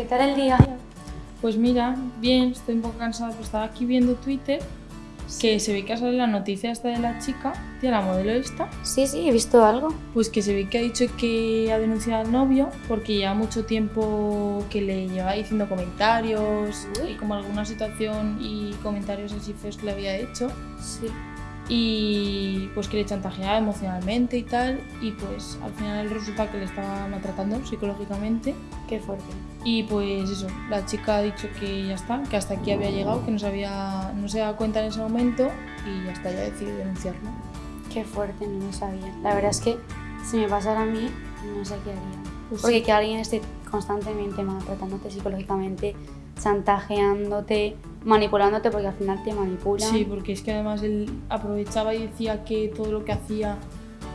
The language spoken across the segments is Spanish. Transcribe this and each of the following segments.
¿Qué tal el día? Pues mira, bien, estoy un poco cansada, pero estaba aquí viendo Twitter que se ve que ha salido la noticia esta de la chica, tía, la modelo esta, Sí, sí, he visto algo. pues que se ve que ha dicho que ha denunciado al novio porque lleva mucho tiempo que le lleva diciendo comentarios Uy. y como alguna situación y comentarios así feos que le había hecho Sí. Y pues que le chantajeaba emocionalmente y tal y pues al final resulta que le estaba maltratando psicológicamente Qué fuerte. y pues eso, la chica ha dicho que ya está, que hasta aquí había llegado, que no se, había, no se daba cuenta en ese momento y ya está, ya decidido denunciarlo. Qué fuerte, no lo sabía. La verdad es que si me pasara a mí, no sé qué haría. Pues Porque que alguien esté constantemente maltratándote psicológicamente, chantajeándote, manipulándote, porque al final te manipulan. Sí, porque es que además él aprovechaba y decía que todo lo que hacía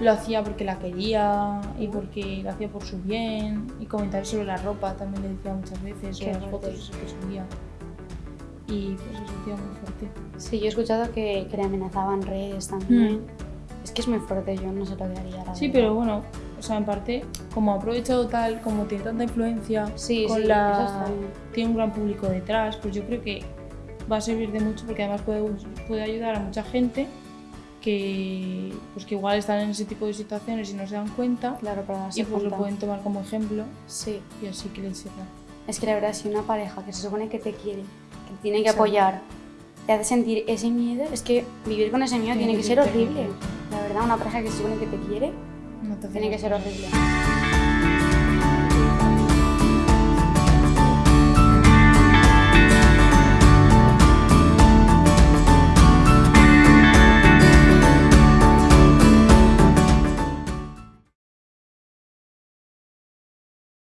lo hacía porque la quería y porque lo hacía por su bien y comentarios sobre la ropa también le decía muchas veces, sobre las fotos que subía. Y pues eso, tío, muy fuerte. Sí, yo he escuchado que, que le amenazaban redes también. Mm. Es que es muy fuerte, yo no sé lo que haría. la Sí, verdad. pero bueno, o sea, en parte, como ha aprovechado tal, como tiene tanta influencia, Sí, con sí, la... tiene un gran público detrás, pues yo creo que va a servir de mucho porque además puede, puede ayudar a mucha gente que, pues que igual están en ese tipo de situaciones y no se dan cuenta Claro, para y pues lo pueden tomar como ejemplo Sí. y así que les sirva. Es que la verdad, si una pareja que se supone que te quiere, que te tiene que Exacto. apoyar, te hace sentir ese miedo, es que vivir con ese miedo Tiene tiene, que que ser horrible. La verdad, una pareja que se supone que te quiere, No te tiene que ser horrible.